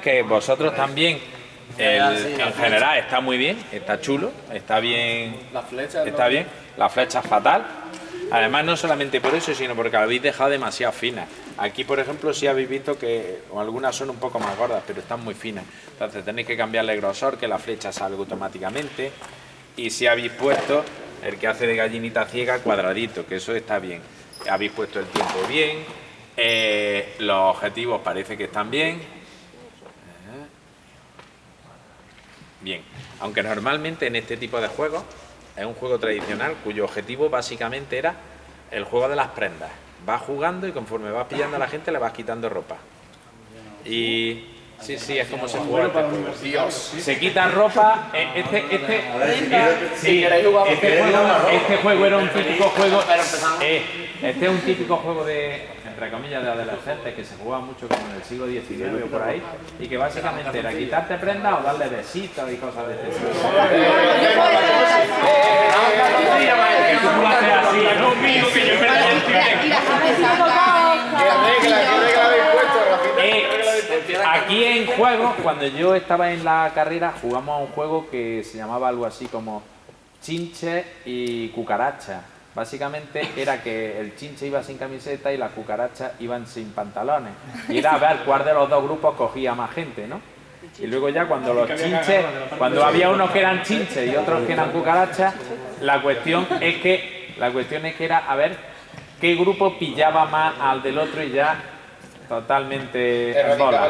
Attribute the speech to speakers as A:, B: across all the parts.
A: que vosotros también en general está muy bien, está chulo, está bien,
B: la flecha,
A: está bien, la flecha es fatal. Además no solamente por eso, sino porque la habéis dejado demasiado fina. Aquí, por ejemplo, sí habéis visto que algunas son un poco más gordas, pero están muy finas. Entonces tenéis que cambiarle el grosor, que la flecha salga automáticamente. Y si habéis puesto el que hace de gallinita ciega cuadradito, que eso está bien. Habéis puesto el tiempo bien, eh, los objetivos parece que están bien. Bien, aunque normalmente en este tipo de juegos es un juego tradicional cuyo objetivo básicamente era el juego de las prendas. Vas jugando y conforme vas pillando a la gente le vas quitando ropa. Y sí, sí, es como se juega este juego. Se quita ropa. Eh, este, este, sí, este, juego, este juego era un típico juego. Eh, este es un típico juego de entre comillas, de adolescentes que se jugaba mucho como en el siglo XIX o por ahí, y que básicamente era quitarte prendas o darle besitos y cosas de ese tipo. Aquí en juego, cuando yo estaba en la carrera, jugamos a un juego que se llamaba algo así como chinche y cucaracha Básicamente era que el chinche iba sin camiseta y las cucarachas iban sin pantalones. Y era a ver cuál de los dos grupos cogía más gente, ¿no? Y luego ya cuando los chinches, cuando había unos que eran chinches y otros que eran cucarachas, la cuestión es que la cuestión es que era a ver qué grupo pillaba más al del otro y ya totalmente en bola.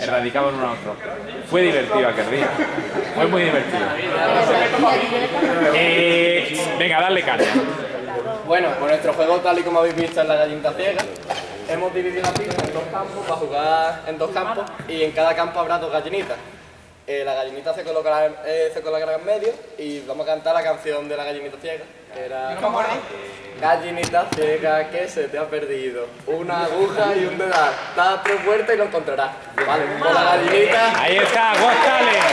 A: Erradicaban uno a otro. Fue divertido aquel día. Fue muy divertido. Eh, venga, dale caña.
B: Bueno, pues nuestro juego, tal y como habéis visto, es la gallinita ciega. Hemos dividido la pista en dos campos para jugar en dos campos y en cada campo habrá dos gallinitas. Eh, la gallinita se colocará, eh, se colocará en medio y vamos a cantar la canción de la gallinita ciega. Que era... Gallinita ciega que se te ha perdido, una aguja y un dedal. Da a tres vueltas y lo encontrarás. Vale, con la gallinita.
A: Ahí está, González.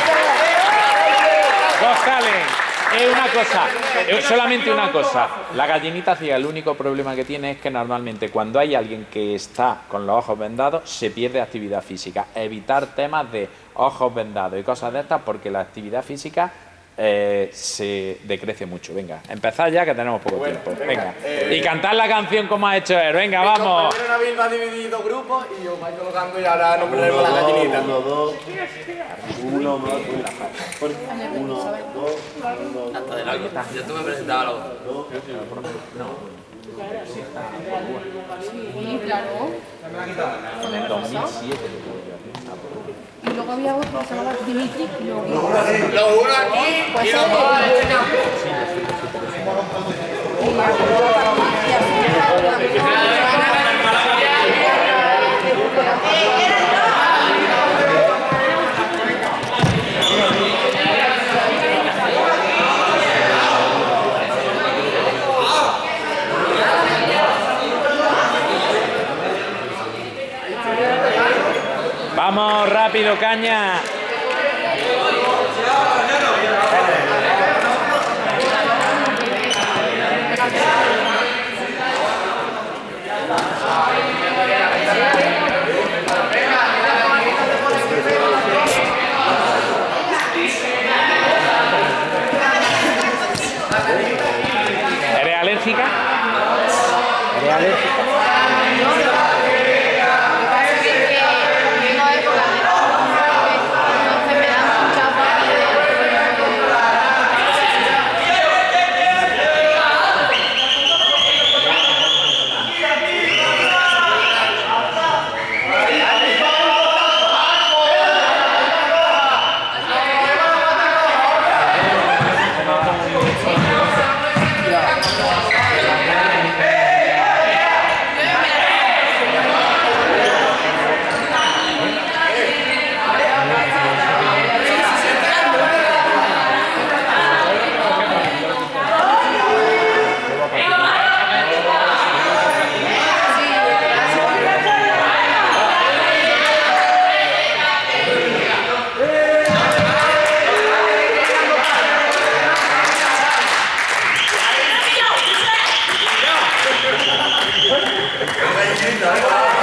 A: González. Es una cosa, solamente una cosa. La gallinita ciega, el único problema que tiene es que normalmente cuando hay alguien que está con los ojos vendados, se pierde actividad física. Evitar temas de ojos vendados y cosas de estas, porque la actividad física eh, se decrece mucho. Venga, empezad ya que tenemos poco tiempo. Venga. Eh, y cantar la canción como ha hecho él. Venga, vamos.
B: Nabil va a dividir dos grupos y os vais colocando y ahora nombraremos la gallinita.
C: Uno, dos, uno más, uno, dos, uno,
D: Hasta de largo. Ya tú me presentabas los dos.
A: No.
E: Sí, claro.
A: En el 2007
E: y luego había otro que se llamaba Dimitri y luego... Lo
B: uno aquí
E: pues
B: y los dos a este campo.
A: Vamos rápido, caña.
F: 嘿嘿嘿嘿嘿嘿嘿
G: 嘿嘿嘿嘿嘿
A: 嘿